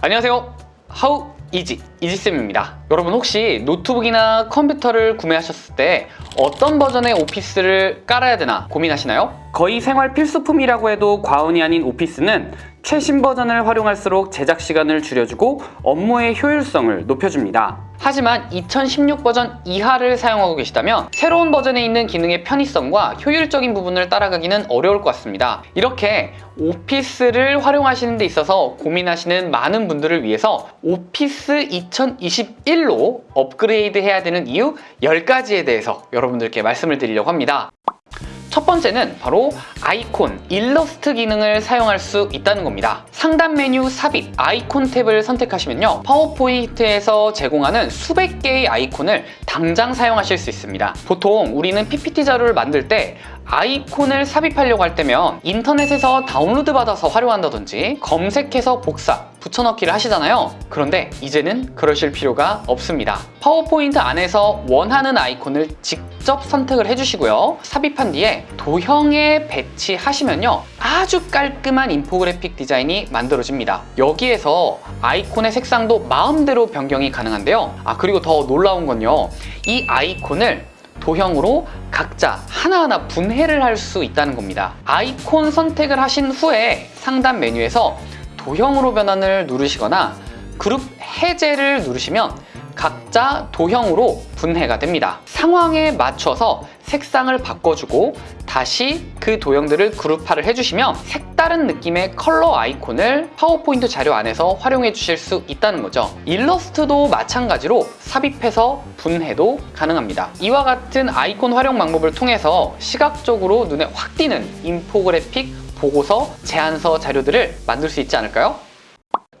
안녕하세요. 하우 이지 이지쌤입니다. 여러분 혹시 노트북이나 컴퓨터를 구매하셨을 때 어떤 버전의 오피스를 깔아야 되나 고민하시나요? 거의 생활 필수품이라고 해도 과언이 아닌 오피스는 최신 버전을 활용할수록 제작 시간을 줄여주고 업무의 효율성을 높여줍니다. 하지만 2016 버전 이하를 사용하고 계시다면 새로운 버전에 있는 기능의 편의성과 효율적인 부분을 따라가기는 어려울 것 같습니다. 이렇게 오피스를 활용하시는 데 있어서 고민하시는 많은 분들을 위해서 오피스 2021로 업그레이드 해야 되는 이유 10가지에 대해서 여러분들께 말씀을 드리려고 합니다. 첫 번째는 바로 아이콘, 일러스트 기능을 사용할 수 있다는 겁니다. 상단 메뉴 삽입, 아이콘 탭을 선택하시면요. 파워포인트에서 제공하는 수백 개의 아이콘을 당장 사용하실 수 있습니다. 보통 우리는 PPT 자료를 만들 때 아이콘을 삽입하려고 할 때면 인터넷에서 다운로드 받아서 활용한다든지 검색해서 복사, 붙여넣기를 하시잖아요. 그런데 이제는 그러실 필요가 없습니다. 파워포인트 안에서 원하는 아이콘을 직접 선택을 해주시고요. 삽입한 뒤에 도형에 배치하시면요. 아주 깔끔한 인포그래픽 디자인이 만들어집니다. 여기에서 아이콘의 색상도 마음대로 변경이 가능한데요. 아 그리고 더 놀라운 건요. 이 아이콘을 도형으로 각자 하나하나 분해를 할 수 있다는 겁니다. 아이콘 선택을 하신 후에 상단 메뉴에서 도형으로 변환을 누르시거나 그룹 해제를 누르시면 각자 도형으로 분해가 됩니다. 상황에 맞춰서 색상을 바꿔주고 다시 그 도형들을 그룹화를 해주시면 색다른 느낌의 컬러 아이콘을 파워포인트 자료 안에서 활용해 주실 수 있다는 거죠. 일러스트도 마찬가지로 삽입해서 분해도 가능합니다. 이와 같은 아이콘 활용 방법을 통해서 시각적으로 눈에 확 띄는 인포그래픽, 보고서, 제안서 자료들을 만들 수 있지 않을까요?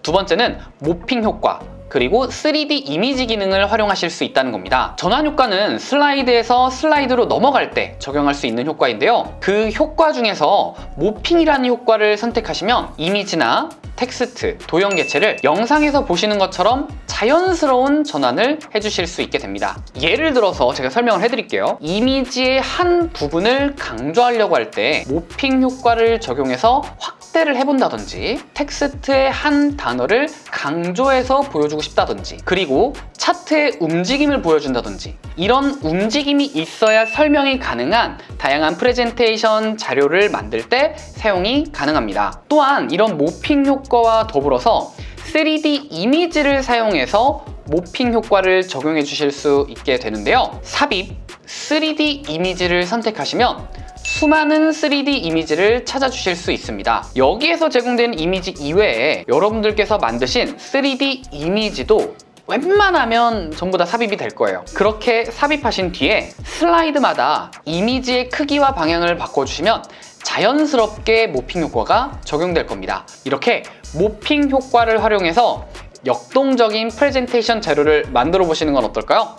두 번째는 morphing 효과 그리고 3D 이미지 기능을 활용하실 수 있다는 겁니다. 전환 효과는 슬라이드에서 슬라이드로 넘어갈 때 적용할 수 있는 효과인데요. 그 효과 중에서 morphing이라는 효과를 선택하시면 이미지나 텍스트, 도형 개체를 영상에서 보시는 것처럼 자연스러운 전환을 해주실 수 있게 됩니다. 예를 들어서 제가 설명을 해드릴게요. 이미지의 한 부분을 강조하려고 할 때 morphing 효과를 적용해서 확대를 해본다든지 텍스트의 한 단어를 강조해서 보여주고 싶다든지 그리고 차트의 움직임을 보여준다든지 이런 움직임이 있어야 설명이 가능한 다양한 프레젠테이션 자료를 만들 때 사용이 가능합니다. 또한 이런 모핑 효과와 더불어서 3D 이미지를 사용해서 모핑 효과를 적용해 주실 수 있게 되는데요. 삽입 3D 이미지를 선택하시면 수많은 3D 이미지를 찾아주실 수 있습니다. 여기에서 제공되는 이미지 이외에 여러분들께서 만드신 3D 이미지도 웬만하면 전부 다 삽입이 될 거예요. 그렇게 삽입하신 뒤에 슬라이드마다 이미지의 크기와 방향을 바꿔주시면 자연스럽게 morphing 효과가 적용될 겁니다. 이렇게 morphing 효과를 활용해서 역동적인 프레젠테이션 자료를 만들어 보시는 건 어떨까요?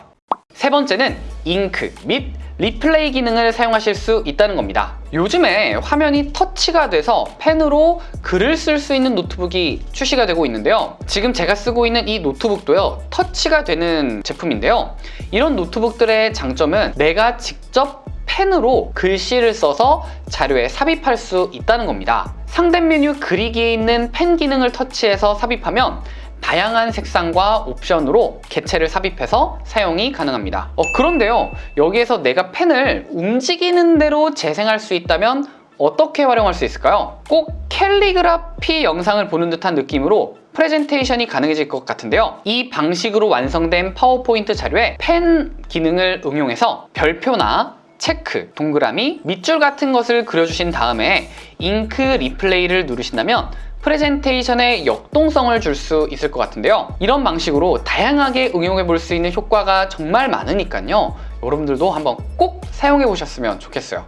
세 번째는 잉크 및 리플레이 기능을 사용하실 수 있다는 겁니다. 요즘에 화면이 터치가 돼서 펜으로 글을 쓸 수 있는 노트북이 출시가 되고 있는데요. 지금 제가 쓰고 있는 이 노트북도요. 터치가 되는 제품인데요. 이런 노트북들의 장점은 내가 직접 펜으로 글씨를 써서 자료에 삽입할 수 있다는 겁니다. 상단 메뉴 그리기에 있는 펜 기능을 터치해서 삽입하면 다양한 색상과 옵션으로 개체를 삽입해서 사용이 가능합니다. 어, 그런데요, 여기에서 내가 펜을 움직이는 대로 재생할 수 있다면 어떻게 활용할 수 있을까요? 꼭 캘리그라피 영상을 보는 듯한 느낌으로 프레젠테이션이 가능해질 것 같은데요. 이 방식으로 완성된 파워포인트 자료에 펜 기능을 응용해서 별표나 체크, 동그라미, 밑줄 같은 것을 그려주신 다음에 잉크 replay를 누르신다면 프레젠테이션에 역동성을 줄 수 있을 것 같은데요. 이런 방식으로 다양하게 응용해 볼 수 있는 효과가 정말 많으니까요. 여러분들도 한번 꼭 사용해 보셨으면 좋겠어요.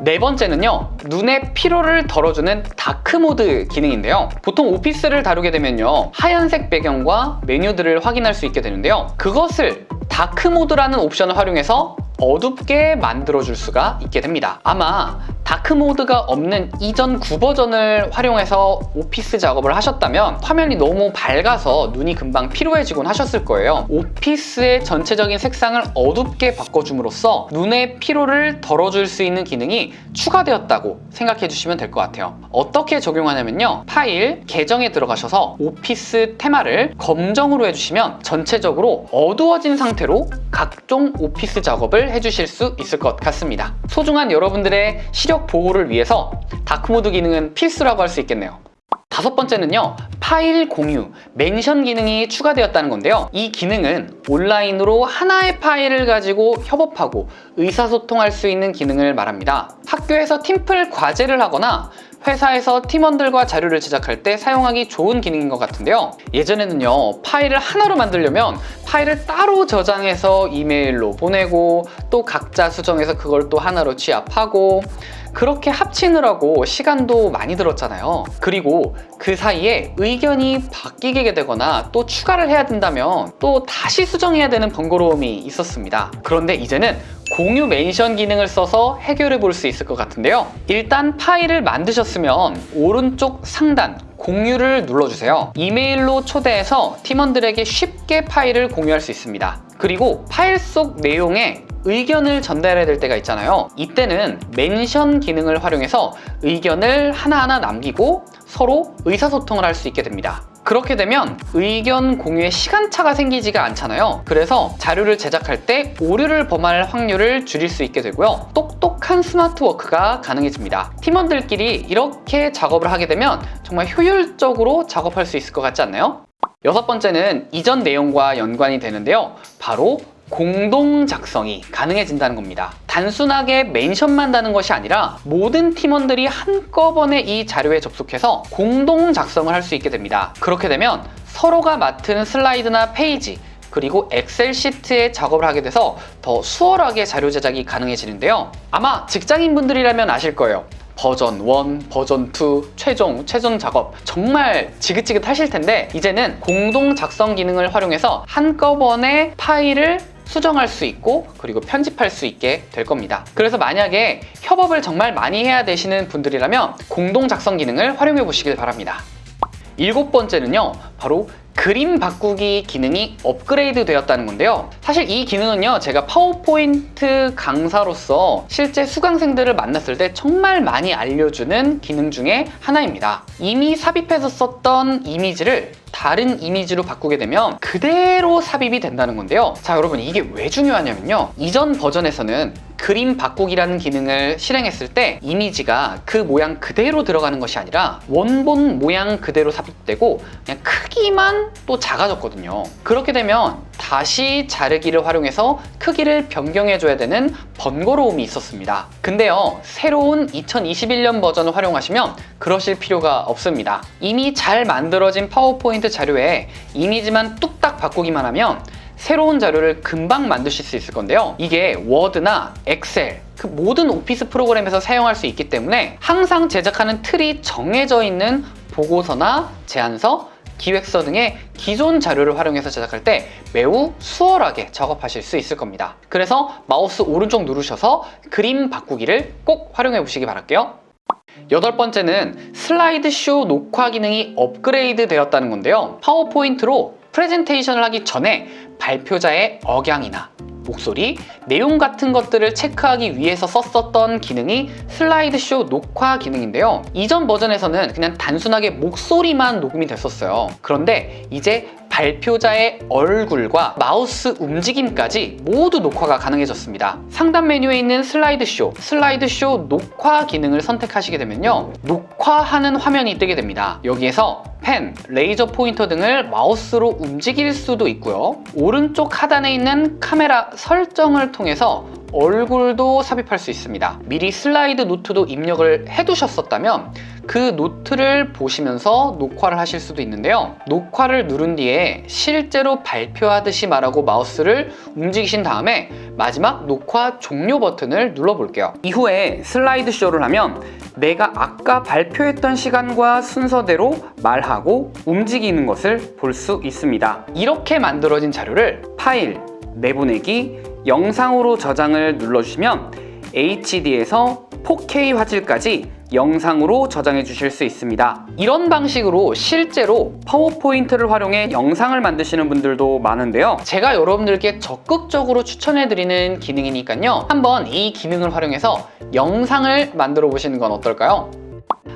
네 번째는요 눈의 피로를 덜어주는 dark mode 기능인데요 보통 오피스를 다루게 되면요 하얀색 배경과 메뉴들을 확인할 수 있게 되는데요 그것을 dark mode라는 옵션을 활용해서 어둡게 만들어줄 수가 있게 됩니다 아마 dark mode가 없는 이전 구버전을 활용해서 오피스 작업을 하셨다면 화면이 너무 밝아서 눈이 금방 피로해지곤 하셨을 거예요. 오피스의 전체적인 색상을 어둡게 바꿔줌으로써 눈의 피로를 덜어줄 수 있는 기능이 추가되었다고 생각해 주시면 될 것 같아요. 어떻게 적용하냐면요. 파일, 계정에 들어가셔서 오피스 테마를 검정으로 해주시면 전체적으로 어두워진 상태로 각종 오피스 작업을 해주실 수 있을 것 같습니다. 소중한 여러분들의 시력 보호를 위해서 dark mode 기능은 필수라고 할 수 있겠네요. 다섯 번째는요 파일 공유, mention 기능이 추가되었다는 건데요. 이 기능은 온라인으로 하나의 파일을 가지고 협업하고 의사소통할 수 있는 기능을 말합니다. 학교에서 팀플 과제를 하거나 회사에서 팀원들과 자료를 제작할 때 사용하기 좋은 기능인 것 같은데요. 예전에는요 파일을 하나로 만들려면 파일을 따로 저장해서 이메일로 보내고 또 각자 수정해서 그걸 또 하나로 취합하고 그렇게 합치느라고 시간도 많이 들었잖아요. 그리고 그 사이에 의견이 바뀌게 되거나 또 추가를 해야 된다면 또 다시 수정해야 되는 번거로움이 있었습니다. 그런데 이제는 공유 mention 기능을 써서 해결해 볼 수 있을 것 같은데요. 일단 파일을 만드셨으면 오른쪽 상단 공유를 눌러주세요. 이메일로 초대해서 팀원들에게 쉽게 파일을 공유할 수 있습니다. 그리고 파일 속 내용에 의견을 전달해야 될 때가 있잖아요. 이때는 mention 기능을 활용해서 의견을 하나하나 남기고 서로 의사소통을 할 수 있게 됩니다. 그렇게 되면 의견 공유에 시간차가 생기지가 않잖아요. 그래서 자료를 제작할 때 오류를 범할 확률을 줄일 수 있게 되고요. 똑똑한 스마트워크가 가능해집니다. 팀원들끼리 이렇게 작업을 하게 되면 정말 효율적으로 작업할 수 있을 것 같지 않나요? 여섯 번째는 이전 내용과 연관이 되는데요. 바로 공동 작성이 가능해진다는 겁니다. 단순하게 멘션만 다는 것이 아니라 모든 팀원들이 한꺼번에 이 자료에 접속해서 공동 작성을 할 수 있게 됩니다. 그렇게 되면 서로가 맡은 슬라이드나 페이지 그리고 엑셀 시트에 작업을 하게 돼서 더 수월하게 자료 제작이 가능해지는데요. 아마 직장인분들이라면 아실 거예요. 버전 1, 버전 2, 최종, 최종 작업 정말 지긋지긋 하실 텐데 이제는 공동 작성 기능을 활용해서 한꺼번에 파일을 수정할 수 있고 그리고 편집할 수 있게 될 겁니다. 그래서 만약에 협업을 정말 많이 해야 되시는 분들이라면 공동 작성 기능을 활용해 보시길 바랍니다 일곱 번째는요 바로 그림 바꾸기 기능이 업그레이드 되었다는 건데요. 사실 이 기능은요 제가 파워포인트 강사로서 실제 수강생들을 만났을 때 정말 많이 알려주는 기능 중에 하나입니다. 이미 삽입해서 썼던 이미지를 다른 이미지로 바꾸게 되면 그대로 삽입이 된다는 건데요. 자 여러분 이게 왜 중요하냐면요. 이전 버전에서는 그림 바꾸기라는 기능을 실행했을 때 이미지가 그 모양 그대로 들어가는 것이 아니라 원본 모양 그대로 삽입되고 그냥 크기만 또 작아졌거든요. 그렇게 되면 다시 자르기를 활용해서 크기를 변경해 줘야 되는 번거로움이 있었습니다. 근데요 새로운 2021년 버전을 활용하시면 그러실 필요가 없습니다. 이미 잘 만들어진 파워포인트 자료에 이미지만 뚝딱 바꾸기만 하면 새로운 자료를 금방 만드실 수 있을 건데요. 이게 워드나 엑셀 그 모든 오피스 프로그램에서 사용할 수 있기 때문에 항상 제작하는 틀이 정해져 있는 보고서나 제안서 기획서 등의 기존 자료를 활용해서 제작할 때 매우 수월하게 작업하실 수 있을 겁니다. 그래서 마우스 오른쪽 누르셔서 그림 바꾸기를 꼭 활용해 보시기 바랄게요. 여덟 번째는 슬라이드쇼 녹화 기능이 업그레이드 되었다는 건데요. 파워포인트로 프레젠테이션을 하기 전에 발표자의 억양이나 목소리, 내용 같은 것들을 체크하기 위해서 썼었던 기능이 슬라이드쇼 녹화 기능인데요. 이전 버전에서는 그냥 단순하게 목소리만 녹음이 됐었어요. 그런데 이제 발표자의 얼굴과 마우스 움직임까지 모두 녹화가 가능해졌습니다. 상단 메뉴에 있는 슬라이드쇼, 슬라이드쇼 녹화 기능을 선택하시게 되면요. 녹화하는 화면이 뜨게 됩니다. 여기에서 펜, 레이저 포인터 등을 마우스로 움직일 수도 있고요. 오른쪽 하단에 있는 카메라 설정을 통해서 얼굴도 삽입할 수 있습니다. 미리 슬라이드 노트도 입력을 해두셨었다면 그 노트를 보시면서 녹화를 하실 수도 있는데요. 녹화를 누른 뒤에 실제로 발표하듯이 말하고 마우스를 움직이신 다음에 마지막 녹화 종료 버튼을 눌러 볼게요. 이후에 슬라이드 쇼를 하면 내가 아까 발표했던 시간과 순서대로 말하고 움직이는 것을 볼 수 있습니다. 이렇게 만들어진 자료를 파일, 내보내기, 영상으로 저장을 눌러주시면 HD에서 4K 화질까지 영상으로 저장해 주실 수 있습니다. 이런 방식으로 실제로 파워포인트를 활용해 영상을 만드시는 분들도 많은데요. 제가 여러분들께 적극적으로 추천해 드리는 기능이니까요. 한번 이 기능을 활용해서 영상을 만들어 보시는 건 어떨까요?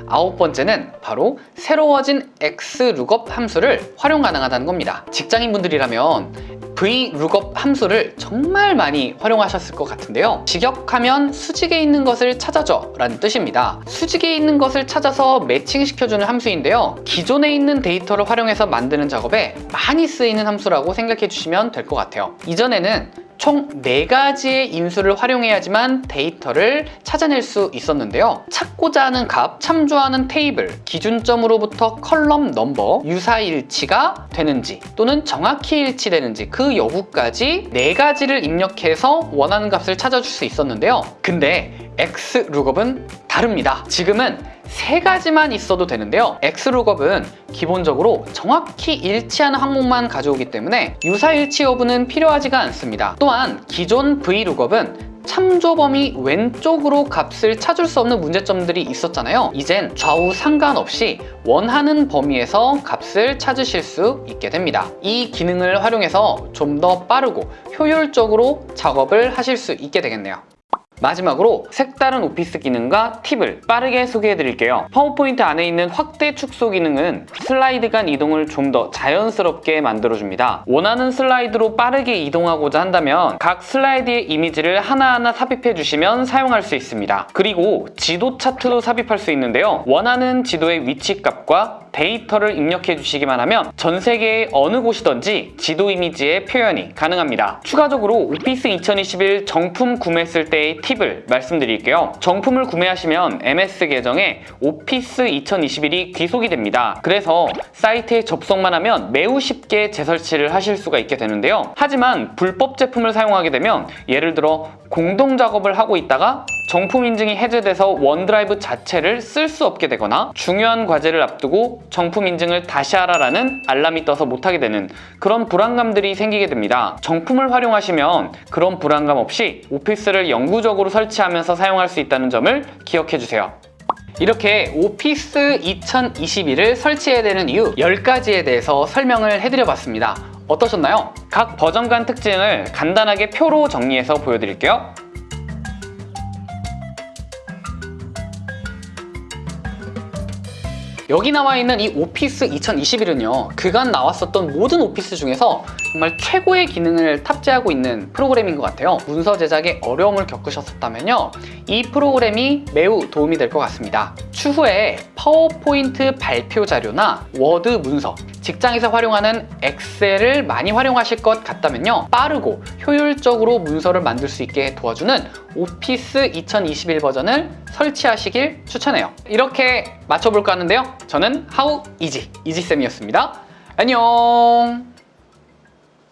아홉 번째는 바로 새로워진 X룩업 함수를 활용 가능하다는 겁니다. 직장인분들이라면 VLOOKUP 함수를 정말 많이 활용하셨을 것 같은데요. 직역하면 수직에 있는 것을 찾아줘 라는 뜻입니다. 수직에 있는 것을 찾아서 매칭시켜주는 함수인데요. 기존에 있는 데이터를 활용해서 만드는 작업에 많이 쓰이는 함수라고 생각해 주시면 될 것 같아요. 이전에는 총 4가지의 인수를 활용해야지만 데이터를 찾아낼 수 있었는데요. 찾고자 하는 값, 참조하는 테이블, 기준점으로부터 column number, 유사일치가 되는지 또는 정확히 일치되는지 그 여부까지 4가지를 입력해서 원하는 값을 찾아줄 수 있었는데요. 근데 XLOOKUP은 다릅니다. 지금은 세 가지만 있어도 되는데요. X룩업은 기본적으로 정확히 일치하는 항목만 가져오기 때문에 유사일치 여부는 필요하지가 않습니다. 또한 기존 V룩업은 참조 범위 왼쪽으로 값을 찾을 수 없는 문제점들이 있었잖아요. 이젠 좌우 상관없이 원하는 범위에서 값을 찾으실 수 있게 됩니다. 이 기능을 활용해서 좀 더 빠르고 효율적으로 작업을 하실 수 있게 되겠네요. 마지막으로 색다른 오피스 기능과 팁을 빠르게 소개해 드릴게요. 파워포인트 안에 있는 확대 축소 기능은 슬라이드 간 이동을 좀 더 자연스럽게 만들어줍니다. 원하는 슬라이드로 빠르게 이동하고자 한다면 각 슬라이드의 이미지를 하나하나 삽입해 주시면 사용할 수 있습니다. 그리고 지도 차트도 삽입할 수 있는데요. 원하는 지도의 위치값과 데이터를 입력해 주시기만 하면 전 세계의 어느 곳이든지 지도 이미지의 표현이 가능합니다 추가적으로 오피스 2021 정품 구매했을 때의 팁을 말씀드릴게요. 정품을 구매하시면 MS 계정에 오피스 2021이 귀속이 됩니다. 그래서 사이트에 접속만 하면 매우 쉽게 재설치를 하실 수가 있게 되는데요. 하지만 불법 제품을 사용하게 되면 예를 들어 공동 작업을 하고 있다가 정품 인증이 해제돼서 OneDrive 자체를 쓸 수 없게 되거나 중요한 과제를 앞두고 정품 인증을 다시 하라라는 알람이 떠서 못하게 되는 그런 불안감들이 생기게 됩니다. 정품을 활용하시면 그런 불안감 없이 오피스를 영구적으로 설치하면서 사용할 수 있다는 점을 기억해 주세요. 이렇게 오피스 2021을 설치해야 되는 이유 10가지에 대해서 설명을 해드려 봤습니다. 어떠셨나요? 각 버전 간 특징을 간단하게 표로 정리해서 보여드릴게요. 여기 나와 있는 이 오피스 2021은요 그간 나왔었던 모든 오피스 중에서 정말 최고의 기능을 탑재하고 있는 프로그램인 것 같아요. 문서 제작에 어려움을 겪으셨었다면요 이 프로그램이 매우 도움이 될 것 같습니다. 추후에 파워포인트 발표 자료나 워드 문서 직장에서 활용하는 엑셀을 많이 활용하실 것 같다면요 빠르고 효율적으로 문서를 만들 수 있게 도와주는 오피스 2021 버전을 설치하시길 추천해요. 이렇게 마쳐볼까 하는데요. 저는 하우 이지 이지쌤이었습니다. 안녕